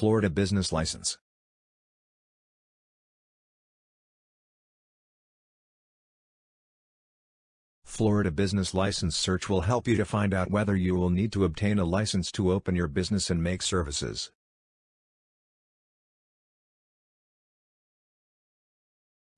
Florida Business License. Florida Business License Search will help you to find out whether you will need to obtain a license to open your business and make services.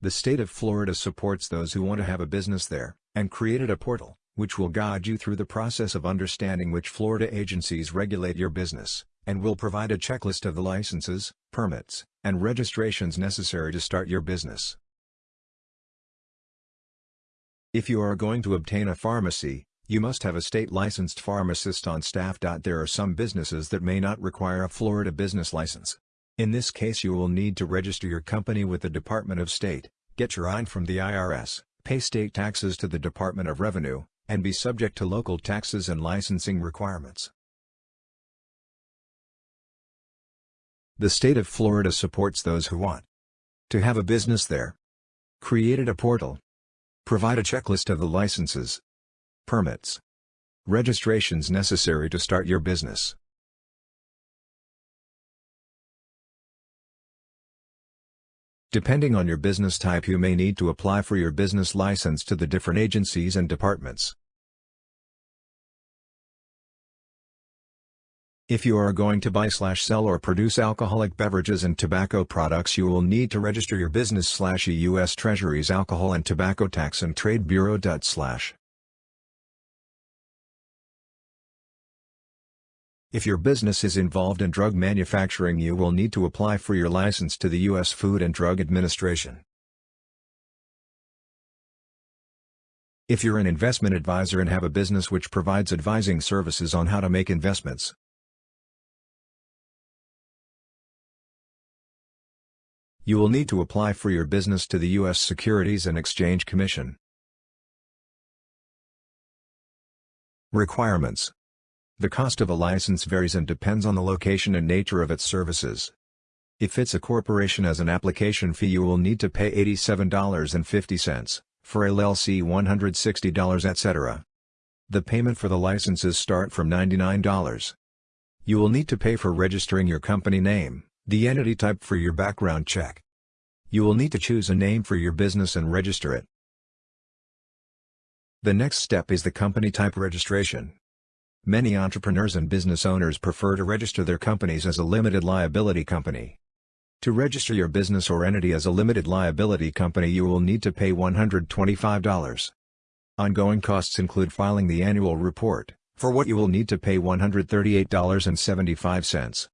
The state of Florida supports those who want to have a business there, and created a portal, which will guide you through the process of understanding which Florida agencies regulate your business, and will provide a checklist of the licenses, permits, and registrations necessary to start your business. If you are going to obtain a pharmacy, you must have a state-licensed pharmacist on staff. There are some businesses that may not require a Florida business license. In this case you will need to register your company with the Department of State, get your EIN from the IRS, pay state taxes to the Department of Revenue, and be subject to local taxes and licensing requirements. The state of Florida supports those who want to have a business there. Created a portal. Provide a checklist of the licenses, permits, registrations necessary to start your business. Depending on your business type you may need to apply for your business license to the different agencies and departments. If you are going to buy slash sell or produce alcoholic beverages and tobacco products you will need to register your business slash U.S. Treasury's Alcohol and Tobacco Tax and Trade Bureau. slash If your business is involved in drug manufacturing you will need to apply for your license to the U.S. Food and Drug Administration. If you're an investment advisor and have a business which provides advising services on how to make investments, you will need to apply for your business to the U.S. Securities and Exchange Commission. Requirements the cost of a license varies and depends on the location and nature of its services. If it's a corporation as an application fee you will need to pay $87.50, for LLC $160 etc. The payment for the licenses start from $99. You will need to pay for registering your company name, the entity type for your background check. You will need to choose a name for your business and register it. The next step is the company type registration. Many entrepreneurs and business owners prefer to register their companies as a limited liability company. To register your business or entity as a limited liability company you will need to pay $125. Ongoing costs include filing the annual report, for what you will need to pay $138.75.